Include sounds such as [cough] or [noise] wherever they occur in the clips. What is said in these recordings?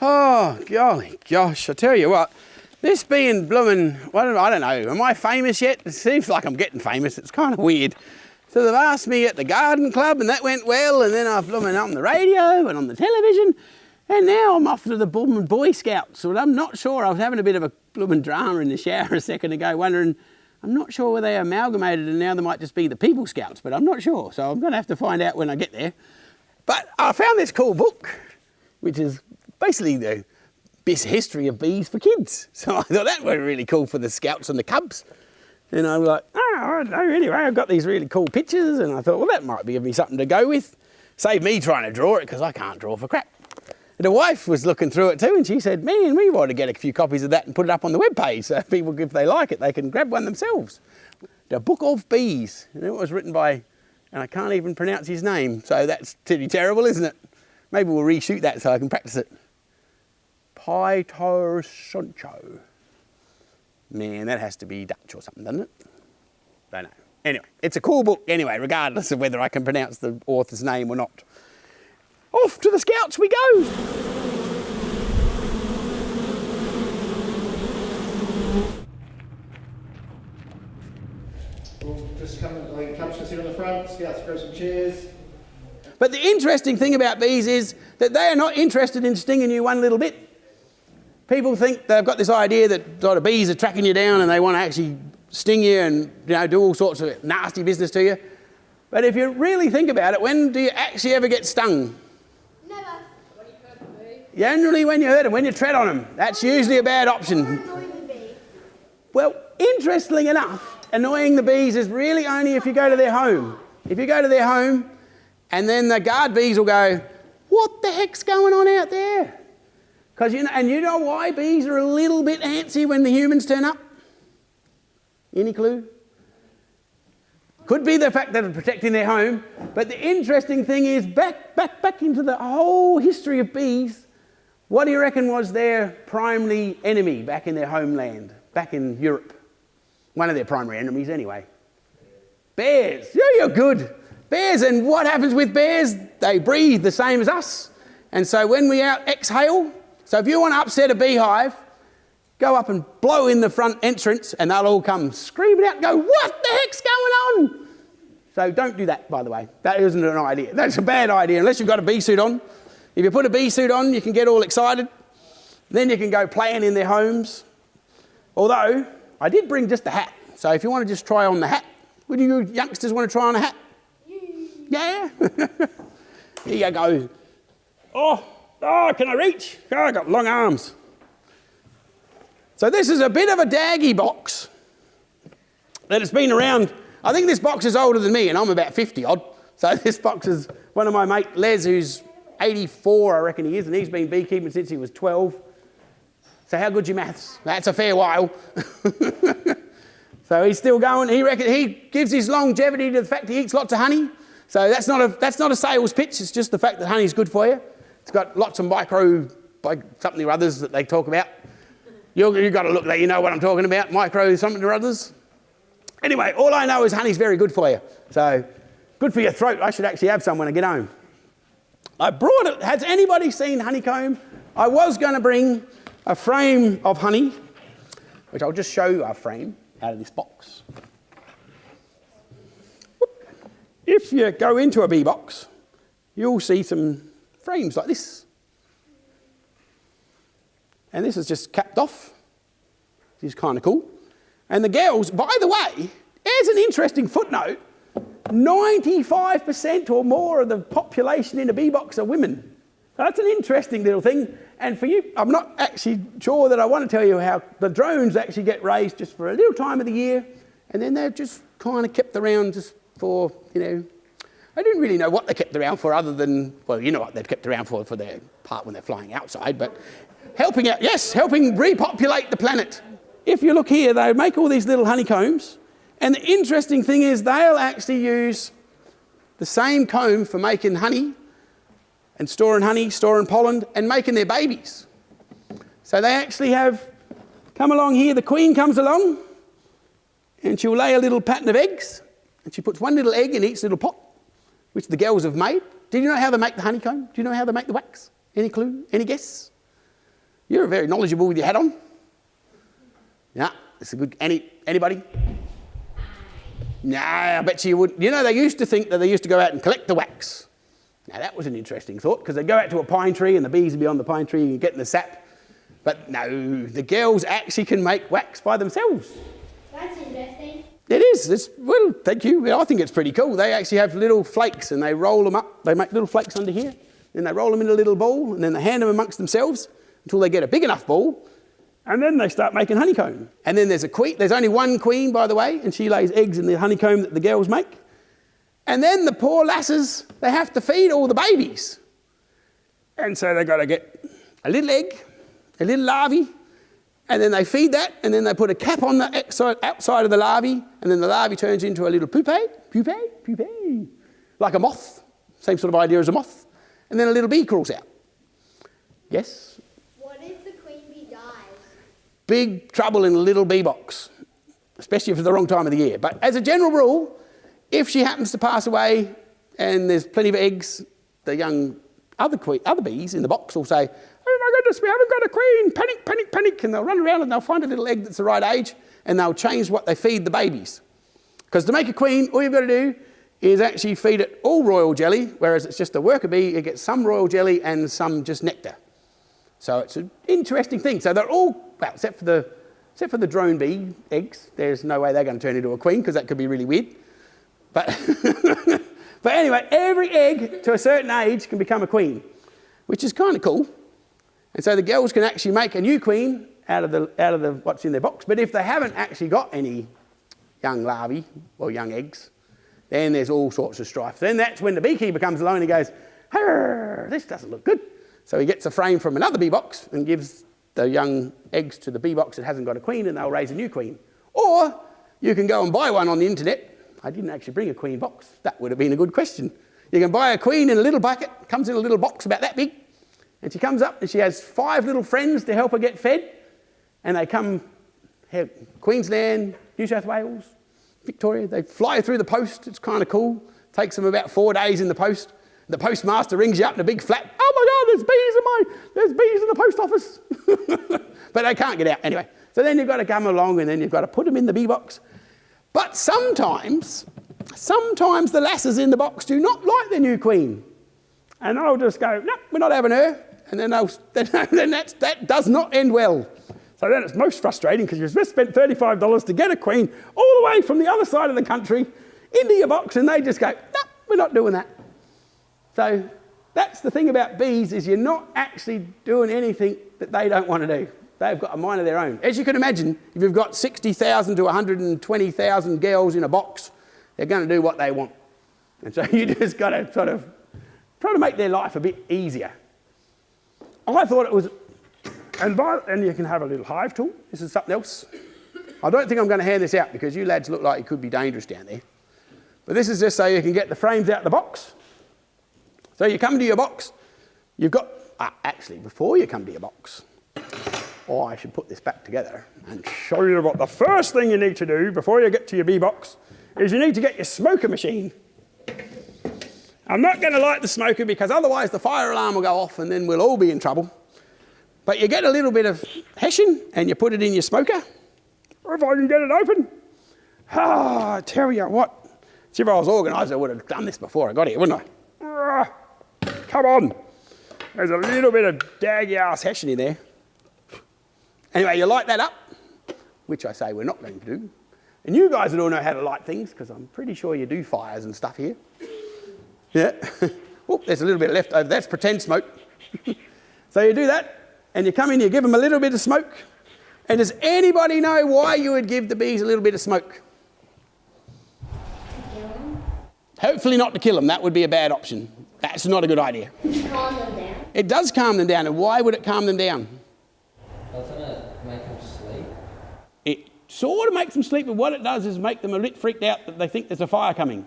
Oh, golly gosh, I tell you what, this being blooming, well, I don't know, am I famous yet? It seems like I'm getting famous, it's kind of weird. So they've asked me at the garden club and that went well and then I've blooming on the radio and on the television and now I'm off to the blooming Boy Scouts. So I'm not sure, I was having a bit of a blooming drama in the shower [laughs] a second ago wondering, I'm not sure whether they amalgamated and now they might just be the People Scouts, but I'm not sure. So I'm gonna have to find out when I get there. But I found this cool book, which is basically the best history of bees for kids. [laughs] So I thought that would be really cool for the scouts and the cubs. And I was like, oh, don't know. Anyway, I've got these really cool pictures, and I thought, well, that might give me something to go with. Save me trying to draw it because I can't draw for crap. And the wife was looking through it too, and she said, "Man, we want to get a few copies of that and put it up on the web page, so [laughs] people, if they like it, they can grab one themselves." The Book of Bees, and it was written by, and I can't even pronounce his name, so that's pretty terrible, isn't it? Maybe we'll reshoot that so I can practice it. Pieter Soncho. Man, that has to be Dutch or something, doesn't it? Don't know. Anyway, it's a cool book anyway, regardless of whether I can pronounce the author's name or not. Off to the scouts we go! We'll just come, like, come sit on the front, scouts grab some chairs. But the interesting thing about bees is that they are not interested in stinging you one little bit. People think they've got this idea that sort of bees are tracking you down and they want to actually sting you and you know do all sorts of nasty business to you. But if you really think about it, when do you actually ever get stung? Never. When you hurt a bee. Generally when you hurt them, when you tread on them. That's usually a bad option. Annoy the bee. Well, interestingly enough, annoying the bees is really only if you go to their home. If you go to their home and then the guard bees will go, what the heck's going on out there? Because you know, and you know why bees are a little bit antsy when the humans turn up? Any clue? Could be the fact that they're protecting their home, but the interesting thing is back, back, back into the whole history of bees, what do you reckon was their primary enemy back in their homeland, back in Europe? One of their primary enemies anyway. Bears. Yeah, you're good. Bears, and what happens with bears? They breathe the same as us. And so when we out exhale, so if you want to upset a beehive, go up and blow in the front entrance and they'll all come screaming out and go, what the heck's going on? So don't do that, by the way. That isn't an idea. That's a bad idea unless you've got a bee suit on. If you put a bee suit on, you can get all excited. Then you can go playing in their homes. Although, I did bring just a hat. So if you want to just try on the hat, would you youngsters want to try on a hat? Yeah? [laughs] Here you go. Oh, oh, can I reach? Ah, oh, I got long arms. So this is a bit of a daggy box that has been around. I think this box is older than me, and I'm about 50 odd. So [laughs] this box is one of my mate Les, who's 84, I reckon he is, and he's been beekeeping since he was 12. So how good's your maths? That's a fair while. [laughs] so he's still going. He reckon he gives his longevity to the fact he eats lots of honey. So that's not a that's not a sales pitch. It's just the fact that honey's good for you. It's got lots of micro, like something or others that they talk about. You you got to look that you know what I'm talking about. Micro something or others. Anyway, all I know is honey's very good for you. So good for your throat. I should actually have some when I get home. I brought it. Has anybody seen honeycomb? I was going to bring a frame of honey, which I'll just show you our frame out of this box. If you go into a bee box, you'll see some frames like this. And this is just capped off. This is kind of cool. And the girls, by the way, here's an interesting footnote. 95% or more of the population in a bee box are women. That's an interesting little thing. And for you, I'm not actually sure that I want to tell you how the drones actually get raised just for a little time of the year, and then they're just kind of kept around just for, you know, I didn't really know what they kept around for other than, well, you know what they've kept around for for their part when they're flying outside, but helping out, yes, helping repopulate the planet. If you look here, they make all these little honeycombs, and the interesting thing is they'll actually use the same comb for making honey and storing honey, storing pollen, and making their babies. So they actually have come along here, the queen comes along, and she'll lay a little pattern of eggs, and she puts one little egg in each little pot, which the girls have made. Do you know how they make the honeycomb? Do you know how they make the wax? Any clue? Any guess? You're very knowledgeable with your hat on. Yeah, it's a good. Any anybody? Nah, I bet you would. You know, they used to think that they used to go out and collect the wax. Now that was an interesting thought because they'd go out to a pine tree and the bees would be on the pine tree and getting the sap. But no, the girls actually can make wax by themselves. That's interesting. It is. It's, well, thank you. I think it's pretty cool. They actually have little flakes and they roll them up. They make little flakes under here. Then they roll them in a little ball and then they hand them amongst themselves until they get a big enough ball. And then they start making honeycomb. And then there's a queen. There's only one queen, by the way, and she lays eggs in the honeycomb that the girls make. And then the poor lasses, they have to feed all the babies. And so they've got to get a little egg, a little larvae, and then they feed that, and then they put a cap on the outside, outside of the larvae, and then the larvae turns into a little pupae, pupae, pupae, like a moth. Same sort of idea as a moth. And then a little bee crawls out. Yes? What if the queen bee dies? Big trouble in a little bee box, especially if it's the wrong time of the year. But as a general rule, if she happens to pass away and there's plenty of eggs, the young other, other bees in the box will say, my goodness, we haven't got a queen. Panic, panic, panic. And they'll run around and they'll find a little egg that's the right age and they'll change what they feed the babies. Because to make a queen, all you've got to do is actually feed it all royal jelly, whereas it's just a worker bee, it gets some royal jelly and some just nectar. So it's an interesting thing. So they're all, well, except for the, except for the drone bee eggs, there's no way they're going to turn into a queen because that could be really weird. But, [laughs] but anyway, every egg to a certain age can become a queen, which is kind of cool. And so the girls can actually make a new queen out of, the, out of the, what's in their box. But if they haven't actually got any young larvae or young eggs, then there's all sorts of strife. Then that's when the beekeeper comes along and he goes, this doesn't look good. So he gets a frame from another bee box and gives the young eggs to the bee box that hasn't got a queen and they'll raise a new queen. Or you can go and buy one on the internet. I didn't actually bring a queen box. That would have been a good question. You can buy a queen in a little bucket, comes in a little box about that big, and she comes up and she has five little friends to help her get fed. And they come Queensland, New South Wales, Victoria. They fly through the post. It's kind of cool. Takes them about four days in the post. The postmaster rings you up in a big flat. Oh my God, there's bees in my, there's bees in the post office. [laughs] but they can't get out anyway. So then you've got to come along and then you've got to put them in the bee box. But sometimes, sometimes the lasses in the box do not like the new queen. And they'll just go, no, we're not having her. And then, [laughs] then that does not end well. So then it's most frustrating because you've just spent $35 to get a queen all the way from the other side of the country into your box and they just go, no, we're not doing that. So that's the thing about bees is you're not actually doing anything that they don't want to do. They've got a mind of their own. As you can imagine, if you've got 60,000 to 120,000 girls in a box, they're going to do what they want. And so [laughs] you just got to sort of try to make their life a bit easier. I thought it was, and, by, and you can have a little hive tool. This is something else. I don't think I'm going to hand this out because you lads look like it could be dangerous down there. But this is just so you can get the frames out of the box. So you come to your box, you've got, ah, actually, before you come to your box, oh, I should put this back together and show you what the first thing you need to do before you get to your bee box is you need to get your smoker machine. I'm not going to light the smoker because otherwise the fire alarm will go off and then we'll all be in trouble. But you get a little bit of hessian and you put it in your smoker. If I can get it open. Ah, I tell you what. See, if I was organised, I would have done this before I got here, wouldn't I? Ah, come on. There's a little bit of daggy ass hessian in there. Anyway, you light that up, which I say we're not going to do. And you guys would all know how to light things because I'm pretty sure you do fires and stuff here. Yeah. [laughs] oh, there's a little bit left over. That's pretend smoke. [laughs] so you do that, and you come in, you give them a little bit of smoke. And does anybody know why you would give the bees a little bit of smoke? Hopefully not to kill them. That would be a bad option. That's not a good idea. Calm them down. It does calm them down. And why would it calm them down? Doesn't it make them sleep? It sort of makes them sleep, but what it does is make them a bit freaked out that they think there's a fire coming.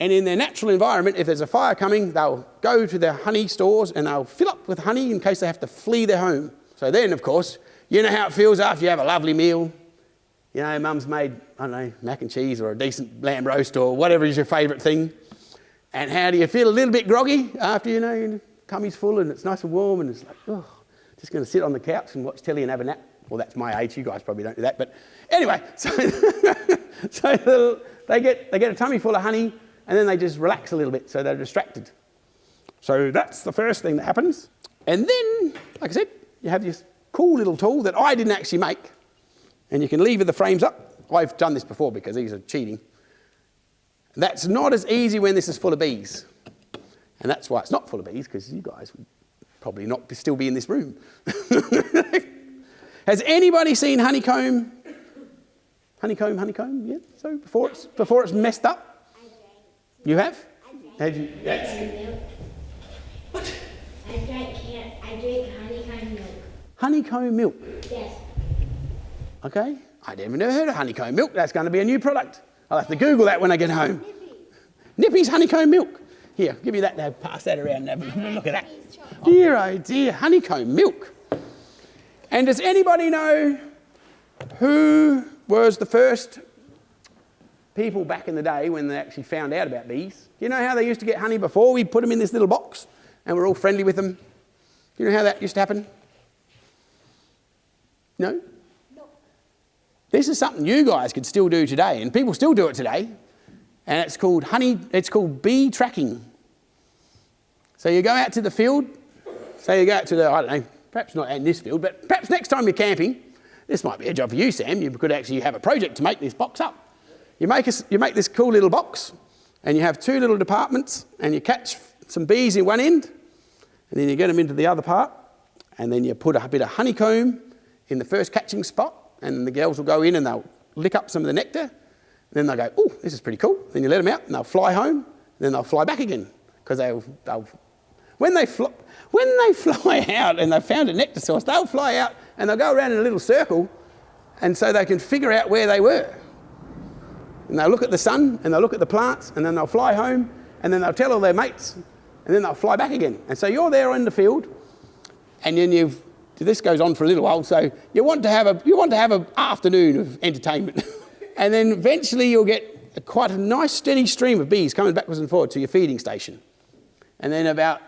And in their natural environment, if there's a fire coming, they'll go to their honey stores and they'll fill up with honey in case they have to flee their home. So then, of course, you know how it feels after you have a lovely meal. You know, mum's made, I don't know, mac and cheese or a decent lamb roast or whatever is your favourite thing. And how do you feel a little bit groggy after, you know, your tummy's full and it's nice and warm and it's like, oh. just going to sit on the couch and watch telly and have a nap. Well, that's my age. You guys probably don't do that. But anyway, [laughs] so, so they, get, they get a tummy full of honey and then they just relax a little bit so they're distracted. So that's the first thing that happens. And then, like I said, you have this cool little tool that I didn't actually make. And you can lever the frames up. I've done this before because these are cheating. That's not as easy when this is full of bees. And that's why it's not full of bees, because you guys would probably not be, still be in this room. [laughs] Has anybody seen honeycomb? Honeycomb, honeycomb, yeah? So before it's, before it's messed up? You have? Have you? Yes. What? I drink, can I drink honeycomb milk. Honeycomb milk. Yes. Okay. I never never heard of honeycomb milk. That's going to be a new product. I'll have to Google that when I get home. Nippy's honeycomb milk. Here, give me that now. Pass that around and have a look at that. Dear, oh dear, honeycomb milk. And does anybody know who was the first people back in the day when they actually found out about bees? Do you know how they used to get honey before? We put them in this little box and we're all friendly with them. Do you know how that used to happen? No? no? This is something you guys could still do today, and people still do it today. And it's called honey, it's called bee tracking. So you go out to the field, so you go out to the, I don't know, perhaps not in this field, but perhaps next time you're camping, this might be a job for you, Sam. You could actually have a project to make this box up. You make, a, you make this cool little box, and you have two little departments, and you catch some bees in one end, and then you get them into the other part, and then you put a bit of honeycomb in the first catching spot, and the girls will go in and they'll lick up some of the nectar. And then they'll go, oh, this is pretty cool. Then you let them out and they'll fly home. And then they'll fly back again because they'll, they'll, when they, fly, when they [laughs] fly out and they've found a nectar source, they'll fly out and they'll go around in a little circle and so they can figure out where they were. And they'll look at the sun and they'll look at the plants and then they'll fly home and then they'll tell all their mates and then they'll fly back again. And so you're there in the field and then you've this goes on for a little while, so you want to have a you want to have an afternoon of entertainment, [laughs] and then eventually you'll get a, quite a nice steady stream of bees coming backwards and forwards to your feeding station, and then about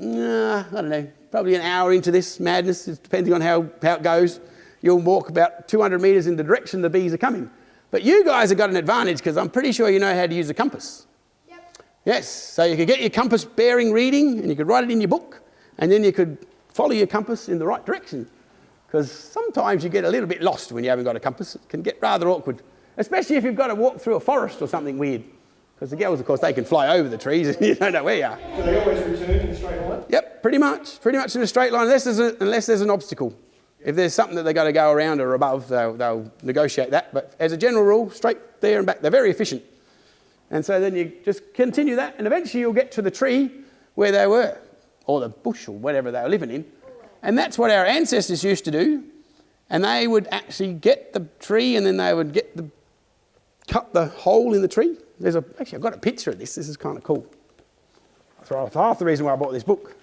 uh, I don't know, probably an hour into this madness, depending on how, how it goes, you'll walk about 200 metres in the direction the bees are coming. But you guys have got an advantage because I'm pretty sure you know how to use a compass. Yep. Yes, so you could get your compass bearing reading and you could write it in your book, and then you could follow your compass in the right direction. Because sometimes you get a little bit lost when you haven't got a compass. It can get rather awkward, especially if you've got to walk through a forest or something weird. Because the girls, of course, they can fly over the trees [laughs] and you don't know where you are. Do they always return in a straight line? Yep, pretty much. Pretty much in a straight line, unless there's, a, unless there's an obstacle. If there's something that they've got to go around or above, they'll, they'll negotiate that. But as a general rule, straight there and back. They're very efficient. And so then you just continue that, and eventually you'll get to the tree where they were or the bush or whatever they were living in. And that's what our ancestors used to do. And they would actually get the tree and then they would get the, cut the hole in the tree. There's a, actually, I've got a picture of this. This is kind of cool. That's half the reason why I bought this book.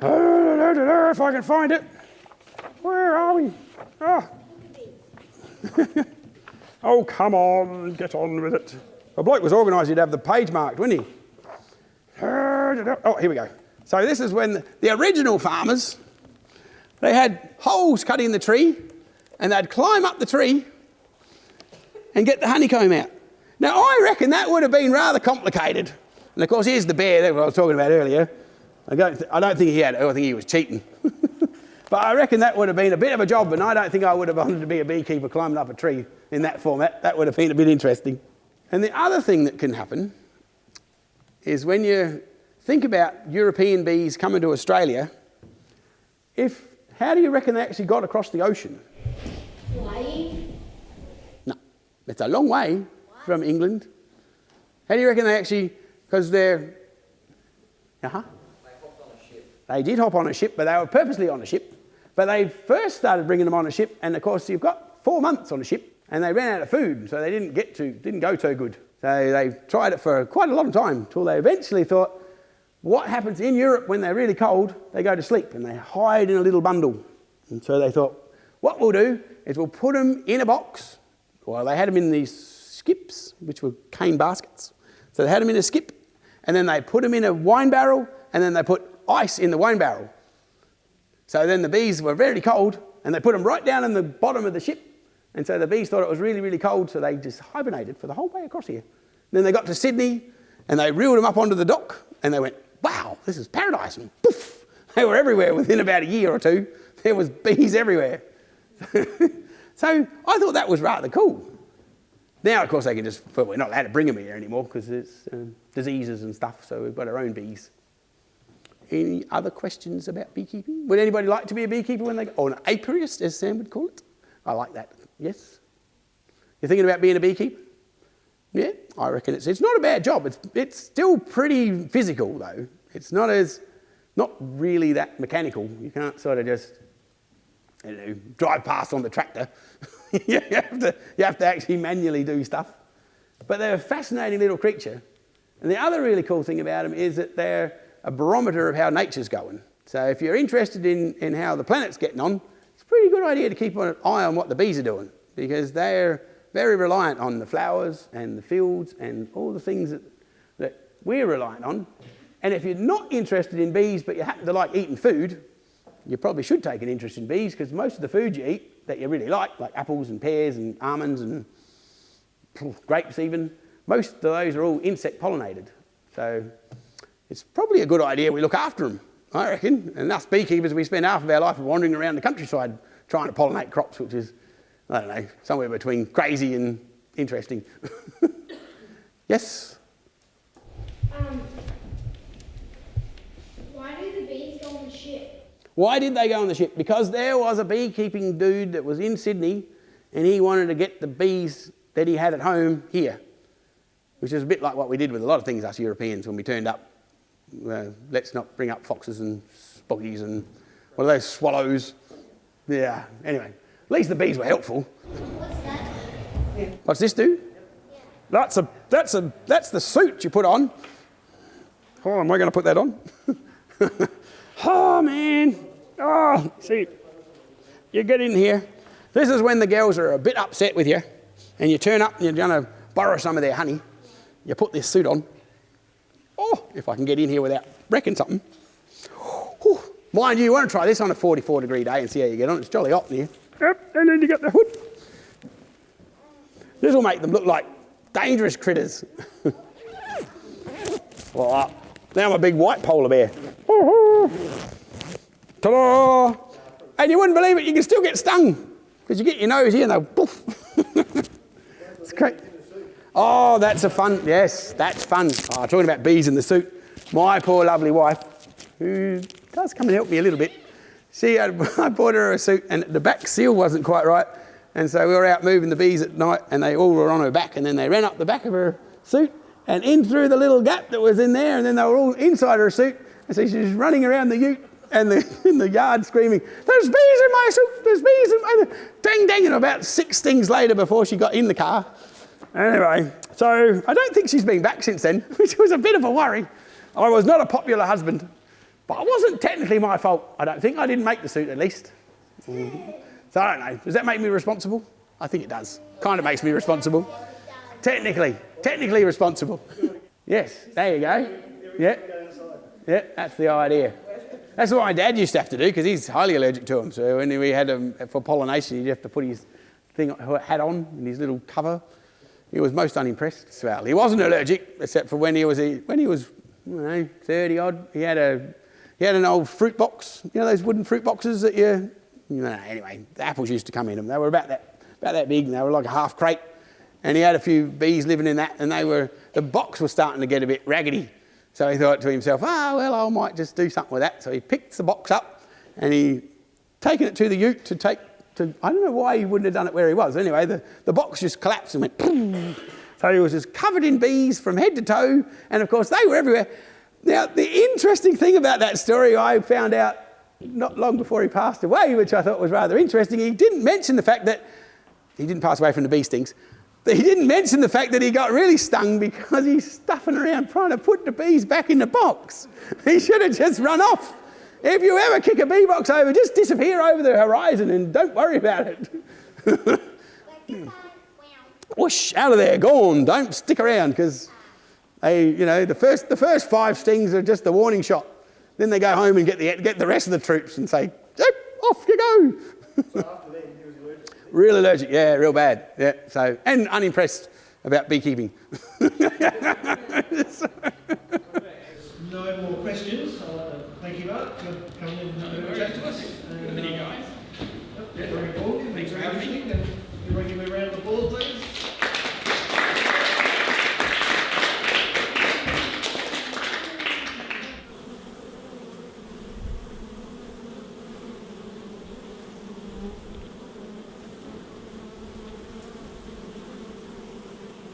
[laughs] If I can find it. Where are we? Oh. [laughs] oh, come on, get on with it. A bloke was organised, he'd have the page marked, wouldn't he? Oh, here we go. So this is when the original farmers, they had holes cut in the tree and they'd climb up the tree and get the honeycomb out. Now, I reckon that would have been rather complicated. And of course, here's the bear that I was talking about earlier. I don't, I don't think he had, it. I think he was cheating. [laughs] but I reckon that would have been a bit of a job, and I don't think I would have wanted to be a beekeeper climbing up a tree in that format. That would have been a bit interesting. And the other thing that can happen is when you think about European bees coming to Australia, if, how do you reckon they actually got across the ocean? Flying? No, it's a long way from England. How do you reckon they actually, because they're, uh-huh. They hopped on a ship. They did hop on a ship, but they were purposely on a ship. But they first started bringing them on a ship, and of course you've got four months on a ship, and they ran out of food, so they didn't get to, didn't go too good. So they tried it for quite a long time, until they eventually thought, what happens in Europe when they're really cold? They go to sleep and they hide in a little bundle. And so they thought, what we'll do is we'll put them in a box. Well, they had them in these skips, which were cane baskets. So they had them in a skip, and then they put them in a wine barrel, and then they put ice in the wine barrel. So then the bees were very cold and they put them right down in the bottom of the ship. And so the bees thought it was really, really cold, so they just hibernated for the whole way across here. Then they got to Sydney and they reeled them up onto the dock and they went, wow, this is paradise. And poof, they were everywhere within about a year or two. There was bees everywhere. [laughs] so I thought that was rather cool. Now, of course, they can just, well, we're not allowed to bring them here anymore because it's um, diseases and stuff, so we've got our own bees. Any other questions about beekeeping? Would anybody like to be a beekeeper when they go, or an apiarist, as Sam would call it? I like that. Yes? You're thinking about being a beekeeper? Yeah, I reckon it's, it's not a bad job. It's, it's still pretty physical, though. It's not as, not really that mechanical. You can't sort of just, you know, drive past on the tractor. [laughs] you, have to, you have to actually manually do stuff. But they're a fascinating little creature. And the other really cool thing about them is that they're a barometer of how nature's going. So if you're interested in, in how the planet's getting on, it's a pretty good idea to keep an eye on what the bees are doing because they're very reliant on the flowers and the fields and all the things that, that we're reliant on. And if you're not interested in bees but you happen to like eating food, you probably should take an interest in bees because most of the food you eat that you really like, like apples and pears and almonds and grapes even, most of those are all insect pollinated. So it's probably a good idea we look after them, I reckon. And us beekeepers, we spend half of our life wandering around the countryside trying to pollinate crops, which is, I don't know, somewhere between crazy and interesting. [laughs] yes? Um, why do the bees go on the ship? Why did they go on the ship? Because there was a beekeeping dude that was in Sydney and he wanted to get the bees that he had at home here, which is a bit like what we did with a lot of things, us Europeans, when we turned up. Uh, let's not bring up foxes and spoggies and what are those, swallows? Yeah, anyway, at least the bees were helpful. What's that? What's this do? That's a that's a that's the suit you put on. Oh, am I going to put that on? [laughs] oh man! Oh, see, you get in here. This is when the girls are a bit upset with you, and you turn up and you're going to borrow some of their honey. You put this suit on. Oh, if I can get in here without wrecking something. Whew. Mind you, you want to try this on a 44 degree day and see how you get on. It's jolly hot in here. Yep, and then you get the hood. This will make them look like dangerous critters. [laughs] well, now I'm a big white polar bear. [laughs] Ta-da! And you wouldn't believe it, you can still get stung because you get your nose here and they'll poof. [laughs] it's great. Oh, that's a fun, yes, that's fun. Oh, talking about bees in the suit. My poor lovely wife, who does come and help me a little bit, she, [laughs] I bought her a suit and the back seal wasn't quite right. And so we were out moving the bees at night and they all were on her back and then they ran up the back of her suit and in through the little gap that was in there and then they were all inside her suit. And so she's running around the ute and the, [laughs] in the yard screaming, there's bees in my suit, there's bees in my, dang, dang, and about six stings later before she got in the car. Anyway, so I don't think she's been back since then, [laughs] which was a bit of a worry. I was not a popular husband, but it wasn't technically my fault. I don't think I didn't make the suit at least. Mm. So I don't know. Does that make me responsible? I think it does. Kind of makes me responsible. Technically, technically responsible. yes, there you go. Yeah, yeah, that's the idea. That's what my dad used to have to do because he's highly allergic to them. So when we had him for pollination, he'd have to put his thing hat on and his little cover. He was most unimpressed. Well, he wasn't allergic except for when he was when he was you know 30 odd. He had a he had an old fruit box. You know those wooden fruit boxes that you you know, anyway, the apples used to come in them. They were about that, about that big, and they were like a half crate. And he had a few bees living in that, and they were, the box was starting to get a bit raggedy. So he thought to himself, ah, oh, well, I might just do something with that. So he picked the box up, and he taken it to the ute to take, to, I don't know why he wouldn't have done it where he was. Anyway, the, the box just collapsed and went, Boom. so he was just covered in bees from head to toe, and of course they were everywhere. Now, the interesting thing about that story I found out not long before he passed away, which I thought was rather interesting, he didn't mention the fact that he didn't pass away from the bee stings. He didn't mention the fact that he got really stung because he's stuffing around trying to put the bees back in the box. He should have just run off. If you ever kick a bee box over, just disappear over the horizon and don't worry about it. [laughs] Whoosh, out of there, gone. Don't stick around because they, you know, the first, the first five stings are just the warning shot. Then they go home and get the, get the rest of the troops and say, yep, off you go. so. [laughs] Real allergic, yeah, real bad. Yeah, so, and unimpressed about beekeeping. [laughs] no more questions coming. No, no, no, no, no, no, no, no,